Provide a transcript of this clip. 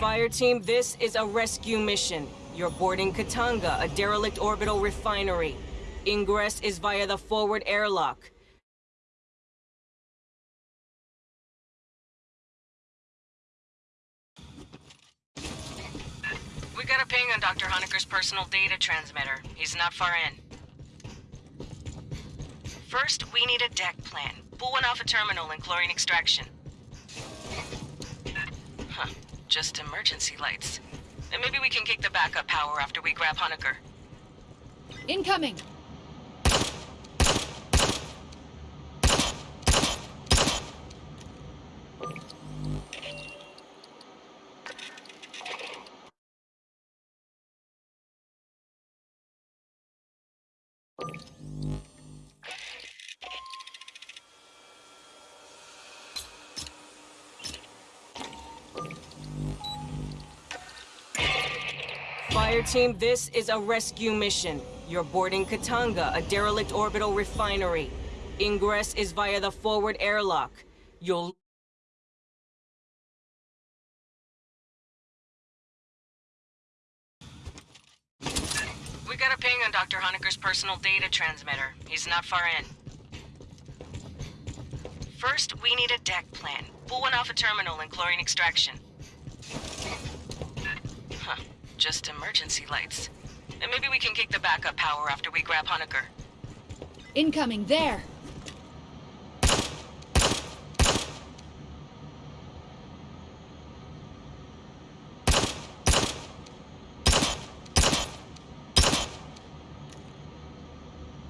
Fire team, this is a rescue mission. You're boarding Katanga, a derelict orbital refinery. Ingress is via the forward airlock. We got a ping on Dr. Honecker's personal data transmitter. He's not far in. First, we need a deck plan. Pull one off a terminal and chlorine extraction. Huh. Just emergency lights. And maybe we can kick the backup power after we grab Honecker. Incoming! Fire team, this is a rescue mission. You're boarding Katanga, a derelict orbital refinery. Ingress is via the forward airlock. You'll... We got a ping on Dr. Honecker's personal data transmitter. He's not far in. First, we need a deck plan. Pull one off a terminal and chlorine extraction. Huh. Just emergency lights. And maybe we can kick the backup power after we grab Honecker. Incoming, there!